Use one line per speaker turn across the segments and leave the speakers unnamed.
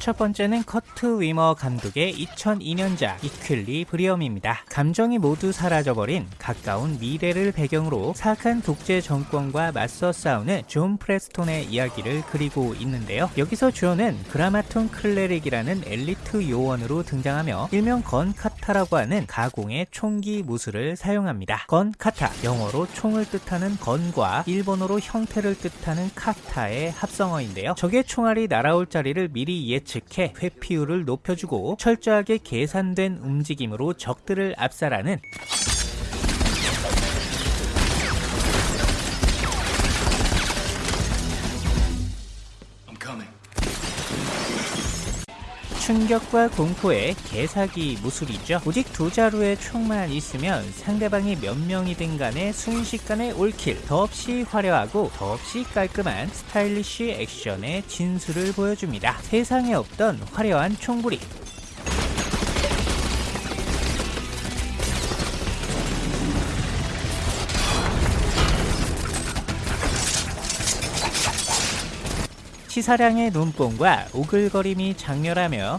첫 번째는 커트 위머 감독의 2002년작 이퀄리브리엄입니다. 감정이 모두 사라져버린 가까운 미래를 배경으로 사악한 독재 정권과 맞서 싸우는 존 프레스톤의 이야기를 그리고 있는데요. 여기서 주어는 Grammaton Cleric이라는 엘리트 요원으로 등장하며 일명 Gun Kata라고 하는 가공의 총기 무술을 사용합니다. Gun Kata, 영어로 총을 뜻하는 gun과 일본어로 형태를 뜻하는 型의 합성어인데요. 적의 총알이 날아올 자리를 미리 예측 해 회피율을 높여주고 철저하게 계산된 움직임으로 적들을 압살하는 충격과 공포의 개사기 무술이죠. 오직 두 자루의 총만 있으면 상대방이 몇 명이든 간에 순식간에 올킬, 더없이 화려하고 더없이 깔끔한 스타일리쉬 액션의 진수를 보여줍니다. 세상에 없던 화려한 총부리, 치사량의 눈뽕과 오글거림이 장렬하며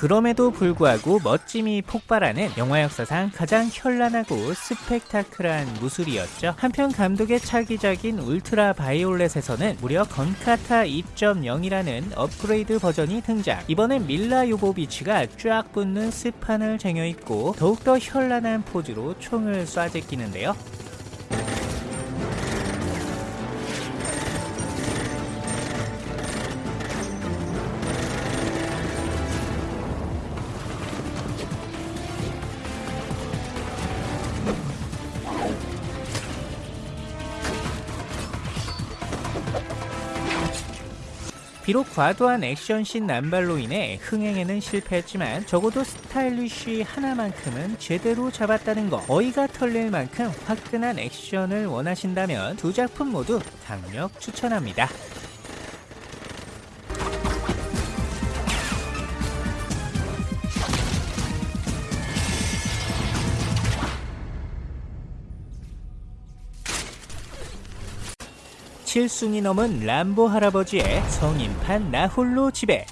그럼에도 불구하고 멋짐이 폭발하는 영화 역사상 가장 현란하고 스펙타클한 무술이었죠. 한편 감독의 차기작인 울트라 바이올렛에서는 무려 건카타 2.0이라는 업그레이드 버전이 등장. 이번엔 밀라 요보비치가 쫙 붙는 스판을 쟁여있고 더욱더 현란한 포즈로 총을 쏴 제끼는데요. 비록 과도한 액션씬 남발로 인해 흥행에는 실패했지만 적어도 스타일리쉬 하나만큼은 제대로 잡았다는 거 어이가 털릴 만큼 화끈한 액션을 원하신다면 두 작품 모두 강력 추천합니다. 칠순이 넘은 람보 할아버지의 성인판 나홀로 지배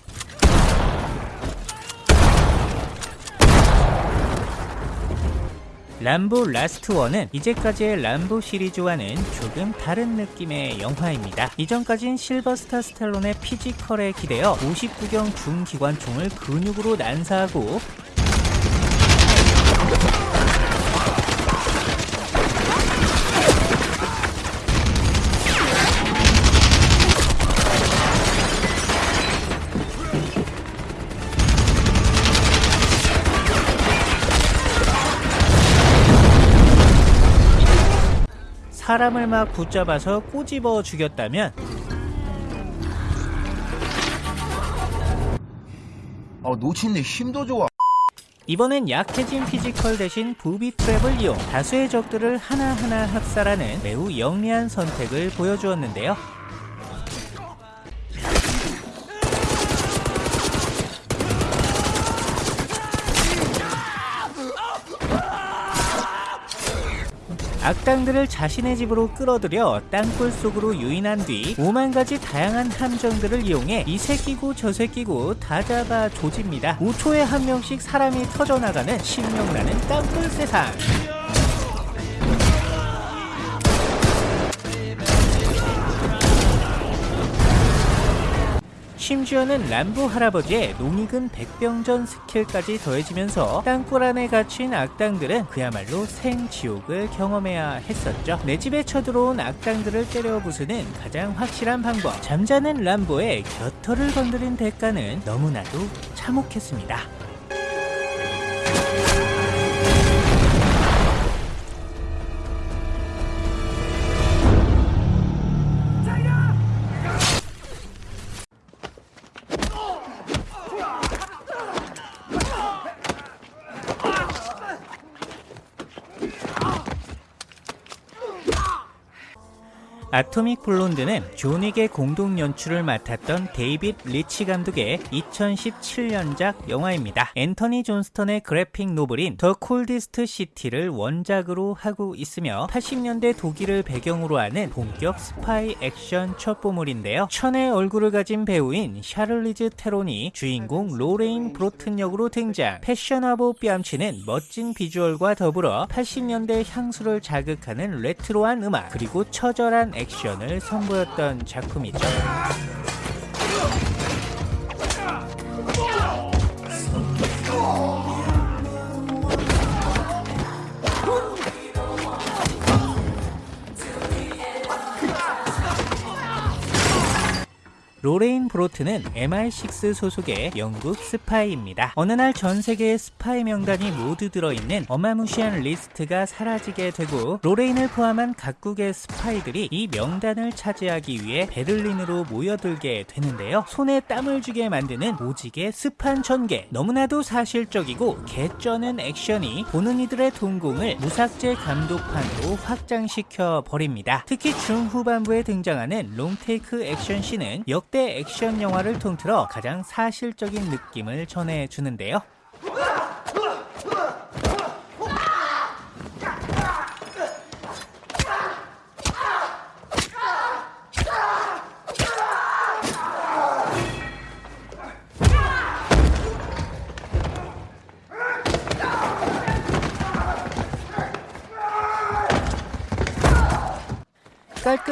람보 라스트 워는 이제까지의 람보 시리즈와는 조금 다른 느낌의 영화입니다. 이전까진 실베스터 스탤론의 피지컬에 기대어 50구경 중기관총을 근육으로 난사하고 사람을 막 붙잡아서 꼬집어 죽였다면
아 놓친데 힘도 좋아
이번엔 약해진 피지컬 대신 부비 트랩을 이용 다수의 적들을 하나하나 학살하는 매우 영리한 선택을 보여주었는데요. 악당들을 자신의 집으로 끌어들여 땅굴 속으로 유인한 뒤 오만 가지 다양한 함정들을 이용해 이 새끼고 저 새끼고 다 잡아 조집니다. 5초에 한 명씩 사람이 터져나가는 신명나는 땅굴 세상. 심지어는 람보 할아버지의 농익은 백병전 스킬까지 더해지면서 땅굴 안에 갇힌 악당들은 그야말로 생지옥을 경험해야 했었죠. 내 집에 쳐들어온 악당들을 때려 부수는 가장 확실한 방법. 잠자는 람보의 곁털을 건드린 대가는 너무나도 참혹했습니다. at 아토믹 블론드는 존윅의 공동 연출을 맡았던 데이빗 리치 감독의 2017년작 영화입니다. 앤터니 존스턴의 그래픽 노블인 더 콜디스트 시티를 원작으로 하고 있으며 80년대 독일을 배경으로 하는 본격 스파이 액션 첩보물인데요. 천의 얼굴을 가진 배우인 샤를리즈 테론이 주인공 로레인 브로튼 역으로 등장 패션화보 뺨치는 멋진 비주얼과 더불어 80년대 향수를 자극하는 레트로한 음악 그리고 처절한 액션 을 선보였던 작품이죠. 로레인 브로튼은 MI6 소속의 영국 스파이입니다. 어느 날 전 세계의 스파이 명단이 모두 들어있는 어마무시한 리스트가 사라지게 되고 로레인을 포함한 각국의 스파이들이 이 명단을 차지하기 위해 베를린으로 모여들게 되는데요. 손에 땀을 쥐게 만드는 오지게 습한 전개 너무나도 사실적이고 개쩌는 액션이 보는 이들의 동공을 무삭제 감독판으로 확장시켜 버립니다. 특히 중후반부에 등장하는 롱테이크 액션씬은 역대 액션 영화를 통틀어 가장 사실적인 느낌을 전해주는데요.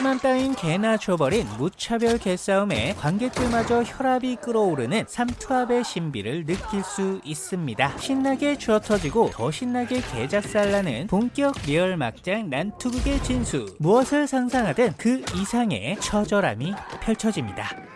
깔끔함 따윈 개나 줘버린 무차별 개싸움에 관객들마저 혈압이 끓어오르는 삼투압의 신비를 느낄 수 있습니다. 신나게 줘터지고 더 신나게 개작살나는 본격 리얼 막장 난투극의 진수 무엇을 상상하든 그 이상의 처절함이 펼쳐집니다.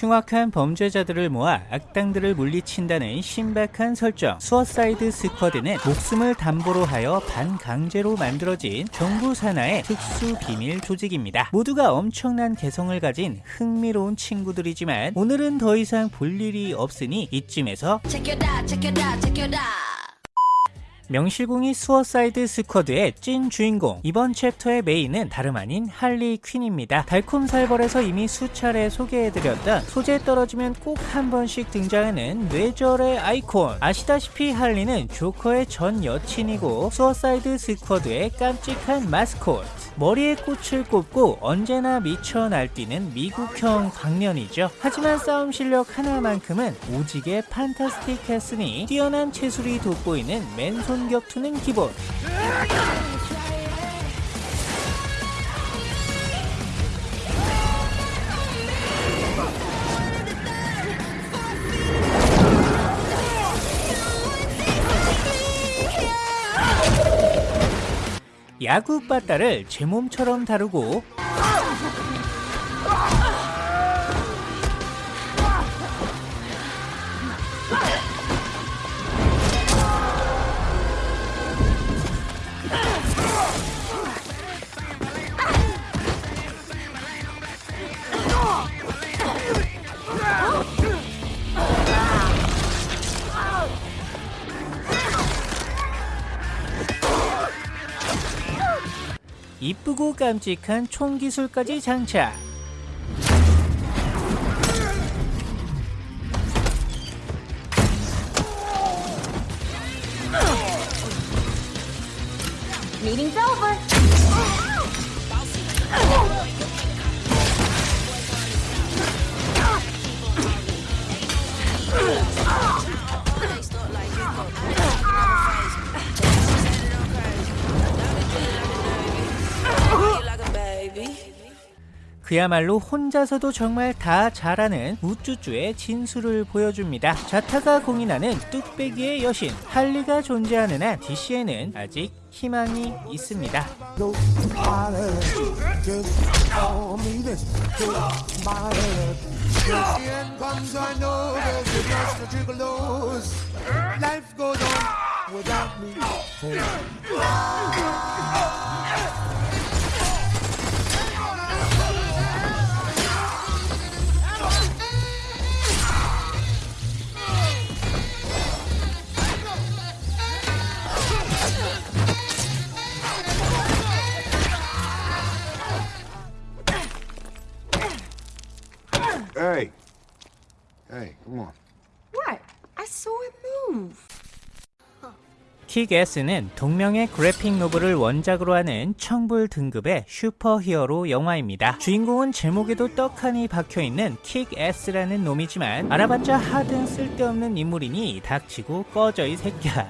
흉악한 범죄자들을 모아 악당들을 물리친다는 신박한 설정 수어사이드 스쿼드는 목숨을 담보로 하여 반강제로 만들어진 정부 산하의 특수 비밀 조직입니다 모두가 엄청난 개성을 가진 흥미로운 친구들이지만 오늘은 더 이상 볼 일이 없으니 이쯤에서
Check it out, check it out, check it out.
명실공히 수어사이드 스쿼드의 찐 주인공. 이번 챕터의 메인은 다름 아닌 할리 퀸입니다. 달콤살벌에서 이미 수차례 소개해드렸던 소재 떨어지면 꼭 한 번씩 등장하는 뇌절의 아이콘. 아시다시피 할리는 조커의 전 여친이고 수어사이드 스쿼드의 깜찍한 마스코트 머리에 꽃을 꼽고 언제나 미쳐 날뛰는 미국형 광년이죠. 하지만 싸움 실력 하나만큼은 오직의 판타스틱했으니 뛰어난 체술이 돋보이는 맨손 격투는 기본. 야구 빠따를 제 몸처럼 다루고 이쁘고 깜찍한 총 기술까지 장착.
Meeting's over.
그야말로 혼자서도 정말 다 잘하는 우쭈쭈의 진수를 보여줍니다. 자타가 공인하는 뚝배기의 여신 할리가 존재하는 한 DC에는 아직 희망이 있습니다.
Come on.
What? I saw it move.
킥에스는 동명의 그래픽 노블을 원작으로 하는 청불 등급의 슈퍼히어로 영화입니다. 주인공은 제목에도 떡하니 박혀있는 킥에스라는 놈이지만 알아봤자 하등 쓸데없는 인물이니 닥치고 꺼져 이 새끼야.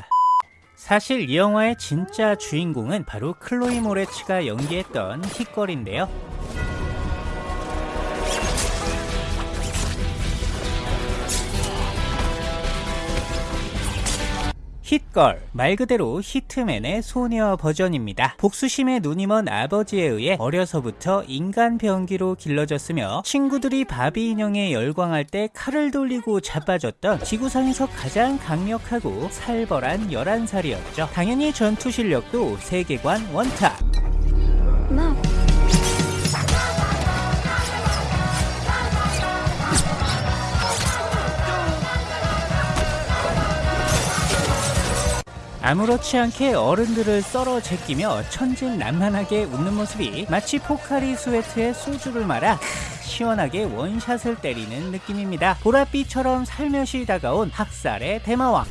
사실 이 영화의 진짜 주인공은 바로 클로이 모레츠가 연기했던 hit걸인데요. 힛걸 말 그대로 히트맨의 소녀 버전입니다. 복수심에 눈이 먼 아버지에 의해 어려서부터 인간 병기로 길러졌으며 친구들이 바비 인형에 열광할 때 칼을 돌리고 자빠졌던 지구상에서 가장 강력하고 살벌한 11살이었죠. 당연히 전투 실력도 세계관 원탑. 아무렇지 않게 어른들을 썰어 제끼며 천진난만하게 웃는 모습이 마치 포카리 스웨트에 소주를 말아 시원하게 원샷을 때리는 느낌입니다. 보랏빛처럼 살며시 다가온 학살의 대마왕.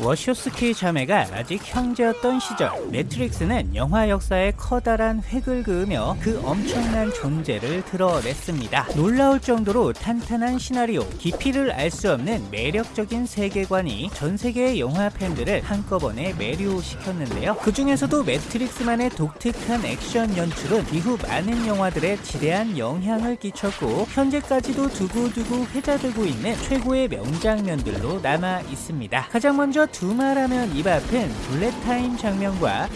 워쇼스키 자매가 아직 형제였던 시절 매트릭스는 영화 역사에 커다란 획을 그으며 그 엄청난 존재를 드러냈습니다. 놀라울 정도로 탄탄한 시나리오, 깊이를 알 수 없는 매력적인 세계관이 전 세계의 영화 팬들을 한꺼번에 매료시켰는데요. 그 중에서도 매트릭스만의 독특한 액션 연출은 이후 많은 영화들에 지대한 영향을 끼쳤고 현재까지도 두고두고 회자되고 있는 최고의 명장면들로 남아 있습니다. 가장 먼저 두말하면 입 아픈 블랙타임 장면과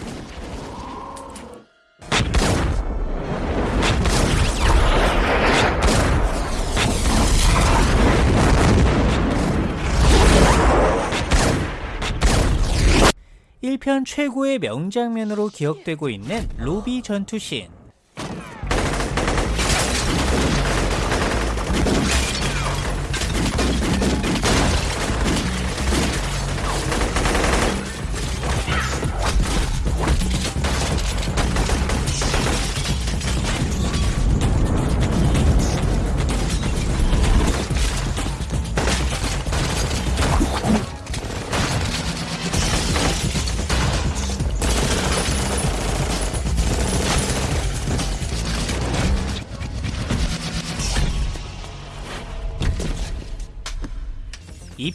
일편 최고의 명장면으로 기억되고 있는 로비 전투씬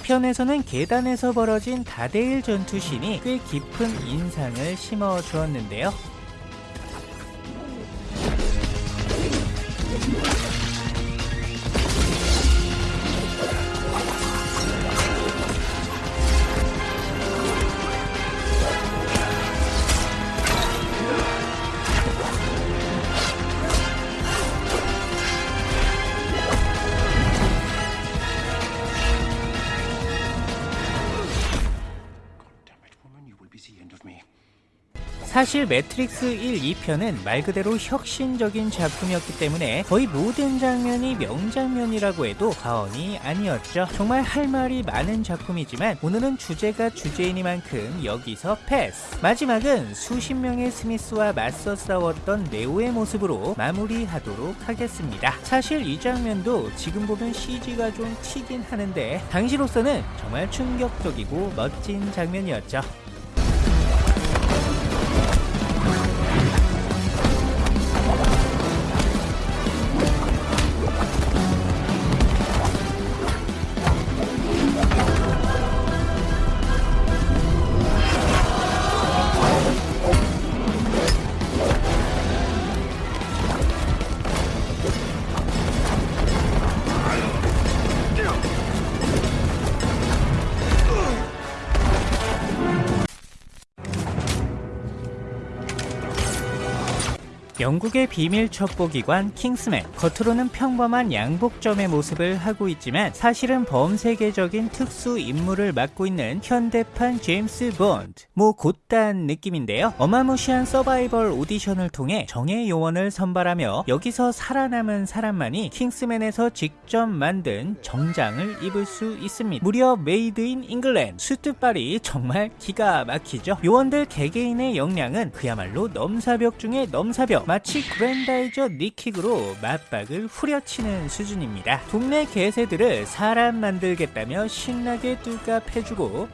이편에서는 계단에서 벌어진 다대일 전투신이 꽤 깊은 인상을 심어 주었는데요. 사실 매트릭스 1, 2편은 말 그대로 혁신적인 작품이었기 때문에 거의 모든 장면이 명장면이라고 해도 과언이 아니었죠. 정말 할 말이 많은 작품이지만 오늘은 주제가 주제이니만큼 여기서 패스. 마지막은 수십 명의 스미스와 맞서 싸웠던 네오의 모습으로 마무리하도록 하겠습니다. 사실 이 장면도 지금 보면 CG가 좀 튀긴 하는데 당시로서는 정말 충격적이고 멋진 장면이었죠. 영국의 비밀 첩보기관 킹스맨 겉으로는 평범한 양복점의 모습을 하고 있지만 사실은 범세계적인 특수 임무를 맡고 있는 현대판 제임스 본드. 뭐 고딴 느낌인데요. 어마무시한 서바이벌 오디션을 통해 정예 요원을 선발하며 여기서 살아남은 사람만이 킹스맨에서 직접 만든 정장을 입을 수 있습니다. 무려 made in England. 수트빨이 정말 기가 막히죠. 요원들 개개인의 역량은 그야말로 넘사벽 중에 넘사벽 마치 그랜다이저 니킥으로 마빡을 후려치는 수준입니다. 동네 개새들을 사람 만들겠다며 신나게 뚜까패주고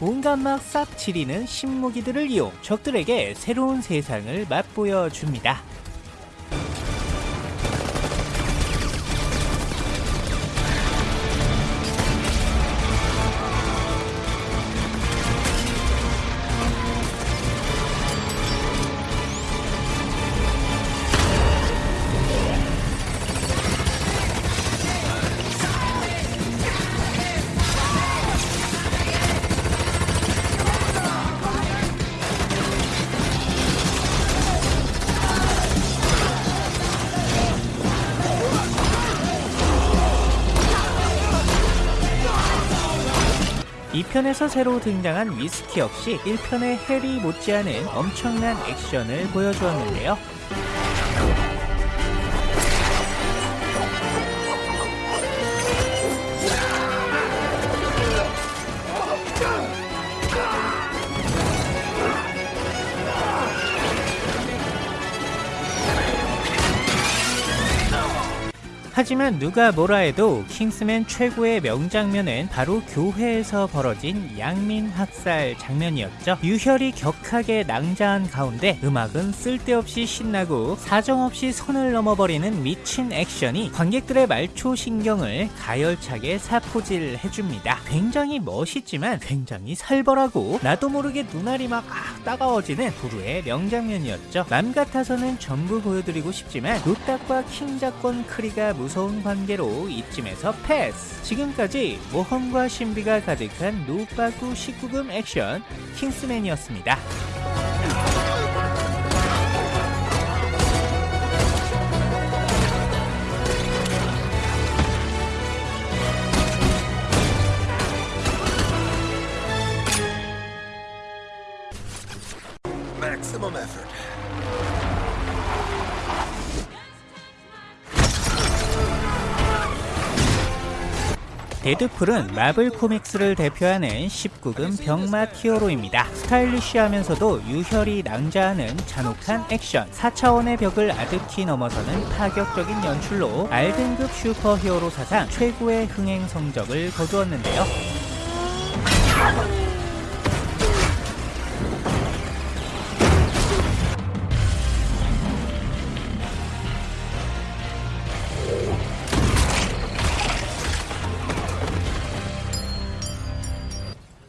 온갖 막 싹 지리는 신무기들을 이용 적들에게 새로운 세상을 맛보여 줍니다. 이편에서 새로 등장한 위스키 역시 1편의 해리 못지않은 엄청난 액션을 보여주었는데요. 하지만 누가 뭐라 해도 킹스맨 최고의 명장면은 바로 교회에서 벌어진 양민 학살 장면이었죠. 유혈이 격하게 낭자한 가운데 음악은 쓸데없이 신나고 사정없이 선을 넘어버리는 미친 액션이 관객들의 말초 신경을 가열차게 사포질 해줍니다. 굉장히 멋있지만 굉장히 살벌하고 나도 모르게 눈알이 막 아, 따가워지는 부르의 명장면이었죠. 맘 같아서는 전부 보여드리고 싶지만 노딱과 킹작권 크리가 무 서운 관계로 이쯤에서 패스! 지금까지 모험과 신비가 가득한 노빠구 19금 액션 킹스맨이었습니다. 데드풀은 마블 코믹스를 대표하는 19금 병맛 히어로입니다. 스타일리쉬하면서도 유혈이 낭자하는 잔혹한 액션, 4차원의 벽을 아득히 넘어서는 파격적인 연출로 R등급 슈퍼히어로 사상 최고의 흥행 성적을 거두었는데요.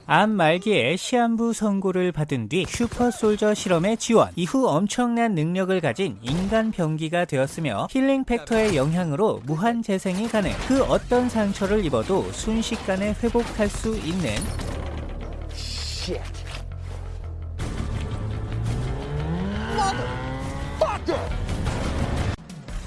암 말기에 시한부 선고를 받은 뒤 super soldier 실험에 지원. 이후 엄청난 능력을 가진 인간 병기가 되었으며 healing factor의 영향으로 무한 재생이 가능. 그 어떤 상처를 입어도 순식간에 회복할 수 있는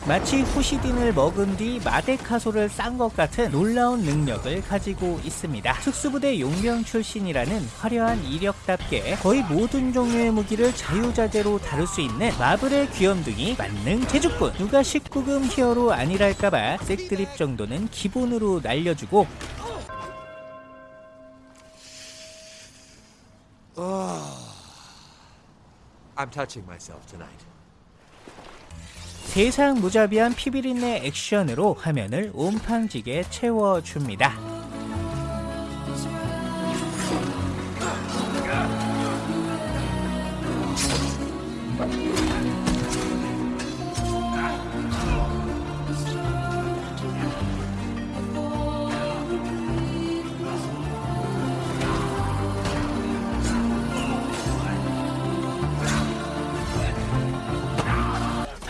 마치 후시딘을 먹은 뒤 마데카솔을 싼 것 같은 놀라운 능력을 가지고 있습니다. 특수부대 용병 출신이라는 화려한 이력답게 거의 모든 종류의 무기를 자유자재로 다룰 수 있는 마블의 귀염둥이 만능 재주꾼 누가 19금 히어로 아니랄까봐 색드립 정도는 기본으로 날려주고
I'm touching myself tonight.
세상 무자비한 피비린내 액션으로 화면을 온팡지게 채워줍니다.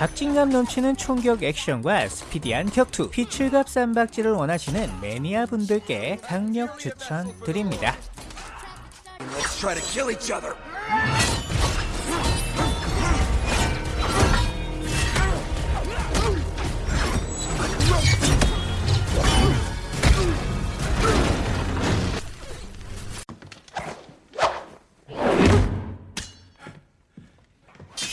박진감 넘치는 총격 액션과 스피디한 격투, 피출갑 쌈박질을 원하시는 매니아 분들께 강력 추천드립니다.
Let's
try to kill each other.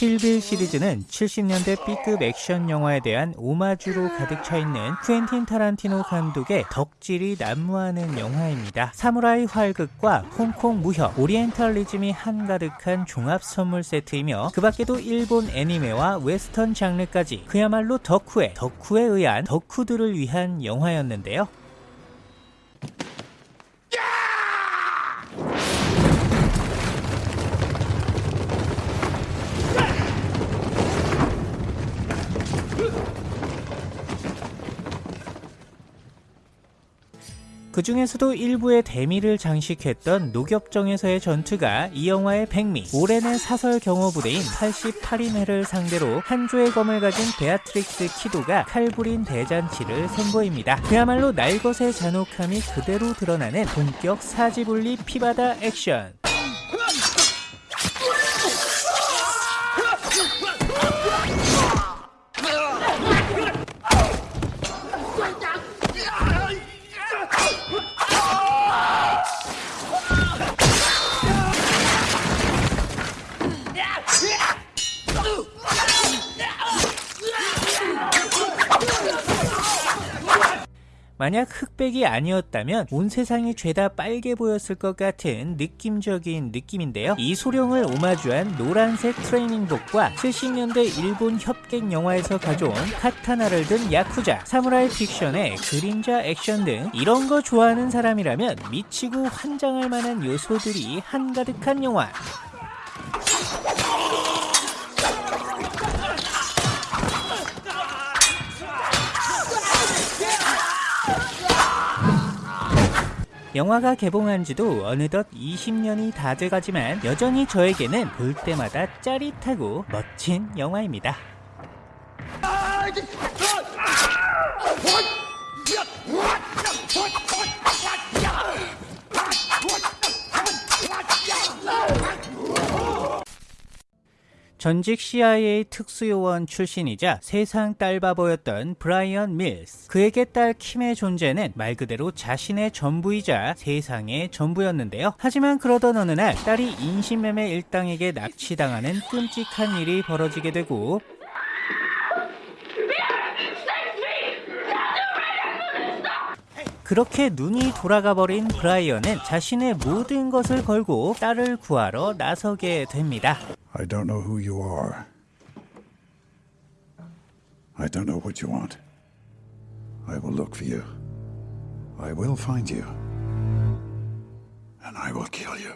킬빌 시리즈는 70년대 B급 액션 영화에 대한 오마주로 가득 차 있는 쿠엔틴 타란티노 감독의 덕질이 난무하는 영화입니다. 사무라이 활극과 홍콩 무협, 오리엔탈리즘이 한가득한 종합 선물 세트이며 그 밖에도 일본 애니메와 웨스턴 장르까지 그야말로 덕후의 덕후에 의한 덕후들을 위한 영화였는데요. 그 중에서도 일부의 대미를 장식했던 녹엽정에서의 전투가 이 영화의 백미, 오렌의 사설 경호부대인 88인회를 상대로 한조의 검을 가진 베아트릭스 키도가 칼부림 대잔치를 선보입니다. 그야말로 날것의 잔혹함이 그대로 드러나는 본격 사지분리 피바다 액션. 만약 흑백이 아니었다면 온 세상이 죄다 빨개 보였을 것 같은 느낌적인 느낌인데요. 이 소룡을 오마주한 노란색 트레이닝복과 70년대 일본 협객 영화에서 가져온 카타나를 든 야쿠자, 사무라이 픽션의 그림자 액션 등 이런 거 좋아하는 사람이라면 미치고 환장할 만한 요소들이 한가득한 영화. 영화가 개봉한 지도 어느덧 20년이 다 돼가지만 여전히 저에게는 볼 때마다 짜릿하고 멋진 영화입니다. 전직 CIA 특수요원 출신이자 세상 딸바보였던 브라이언 밀스. 그에게 딸 킴의 존재는 말 그대로 자신의 전부이자 세상의 전부였는데요. 하지만 그러던 어느 날 딸이 인신매매 일당에게 납치당하는 끔찍한 일이 벌어지게 되고 그렇게 눈이 돌아가 버린 브라이언은 자신의 모든 것을 걸고 딸을 구하러 나서게 됩니다.
I don't know who you are. I don't know what you want. I will look for you. I will find you. And I will kill you.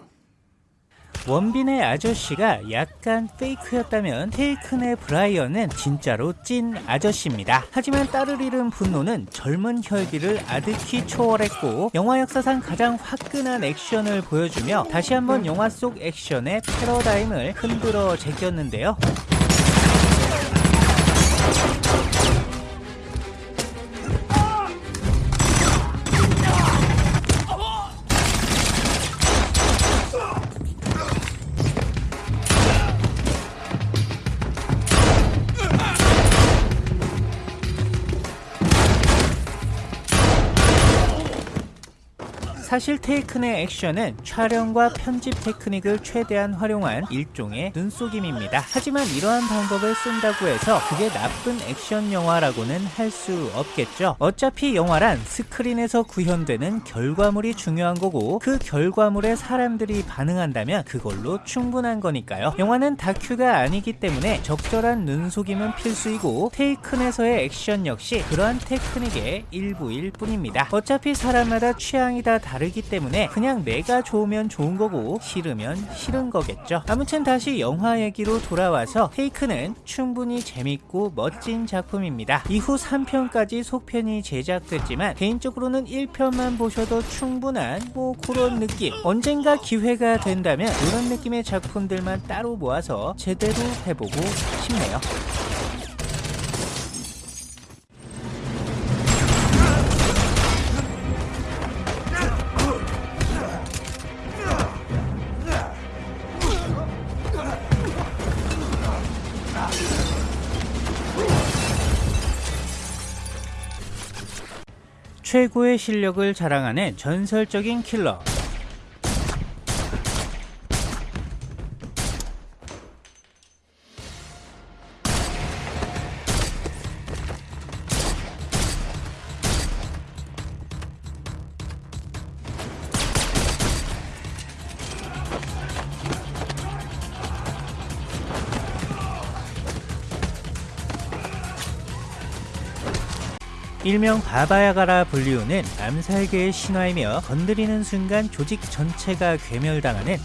원빈의 아저씨가 약간 페이크였다면 테이큰의 브라이언은 진짜로 찐 아저씨입니다. 하지만 딸을 잃은 분노는 젊은 혈기를 아득히 초월했고 영화 역사상 가장 화끈한 액션을 보여주며 다시 한번 영화 속 액션의 패러다임을 흔들어 제꼈는데요. 사실 테이큰의 액션은 촬영과 편집 테크닉을 최대한 활용한 일종의 눈속임입니다. 하지만 이러한 방법을 쓴다고 해서 그게 나쁜 액션 영화라고는 할 수 없겠죠. 어차피 영화란 스크린에서 구현되는 결과물이 중요한 거고 그 결과물에 사람들이 반응한다면 그걸로 충분한 거니까요. 영화는 다큐가 아니기 때문에 적절한 눈속임은 필수이고 테이큰에서의 액션 역시 그러한 테크닉의 일부일 뿐입니다. 어차피 사람마다 취향이 다 다 르기 때문에 그냥 내가 좋으면 좋은 거고 싫으면 싫은 거겠죠. 아무튼 다시 영화 얘기로 돌아와서 테이크는 충분히 재밌고 멋진 작품입니다. 이후 3편까지 속편이 제작됐지만 개인적으로는 1편만 보셔도 충분한 뭐 그런 느낌 언젠가 기회가 된다면 이런 느낌의 작품들만 따로 모아서 제대로 해보고 싶네요. 최고의 실력을 자랑하는 전설적인 킬러. 일명 바바야가라 불리우는 암살계의 신화이며 건드리는 순간 조직 전체가 괴멸당하는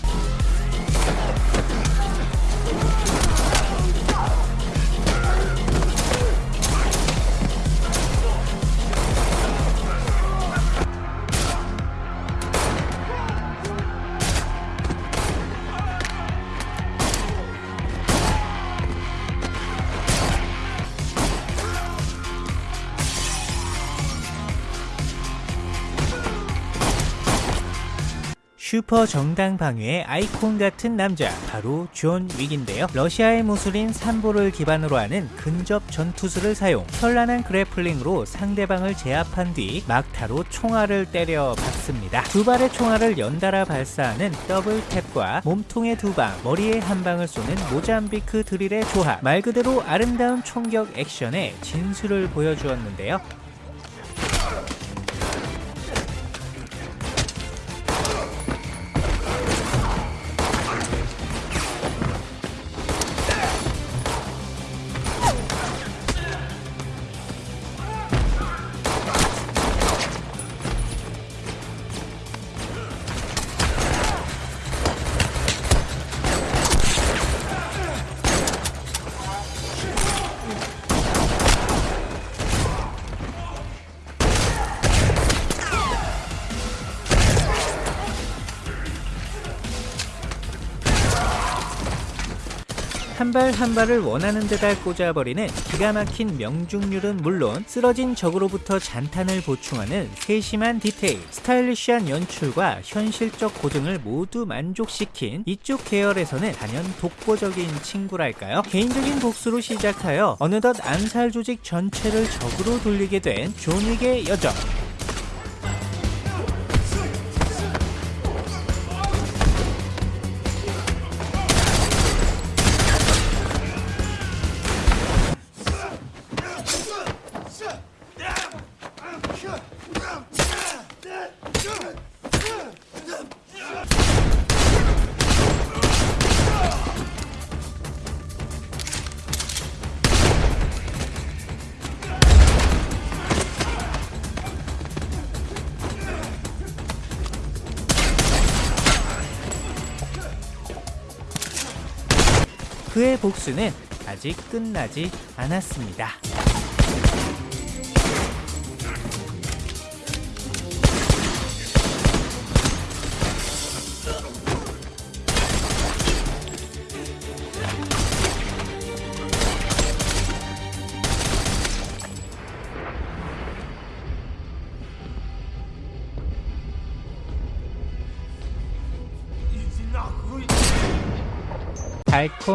슈퍼 정당 방위의 아이콘 같은 남자 바로 존 윅인데요. 러시아의 무술인 삼보를 기반으로 하는 근접 전투술을 사용 현란한 grappling으로 상대방을 제압한 뒤 막타로 총알을 때려 박습니다. 두 발의 총알을 연달아 발사하는 double tap과 몸통에 두 방, 머리에 한 방을 쏘는 모잠비크 drill의 조합 말 그대로 아름다운 총격 액션의 진수를 보여주었는데요. 발 한 발을 원하는 데다 꽂아버리는 기가 막힌 명중률은 물론 쓰러진 적으로부터 잔탄을 보충하는 세심한 디테일, 스타일리시한 연출과 현실적 고증을 모두 만족시킨 이쪽 계열에서는 단연 독보적인 친구랄까요? 개인적인 복수로 시작하여 어느덧 암살 조직 전체를 적으로 돌리게 된 존윅의 여정. 복수는 아직 끝나지 않았습니다.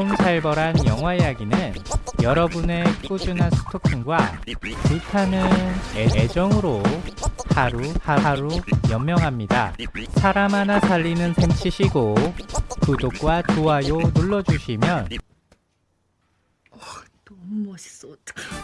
달콤살벌한 영화 이야기는 여러분의 꾸준한 스토킹과 불타는 애- 애정으로 하루 하루 연명합니다. 사람 하나 살리는 셈 치시고 구독과 좋아요 눌러주시면
너무 멋있어 어떡해